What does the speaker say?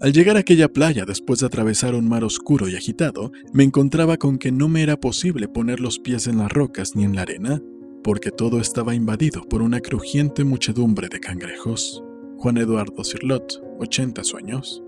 Al llegar a aquella playa después de atravesar un mar oscuro y agitado, me encontraba con que no me era posible poner los pies en las rocas ni en la arena, porque todo estaba invadido por una crujiente muchedumbre de cangrejos. Juan Eduardo Cirlot, 80 sueños.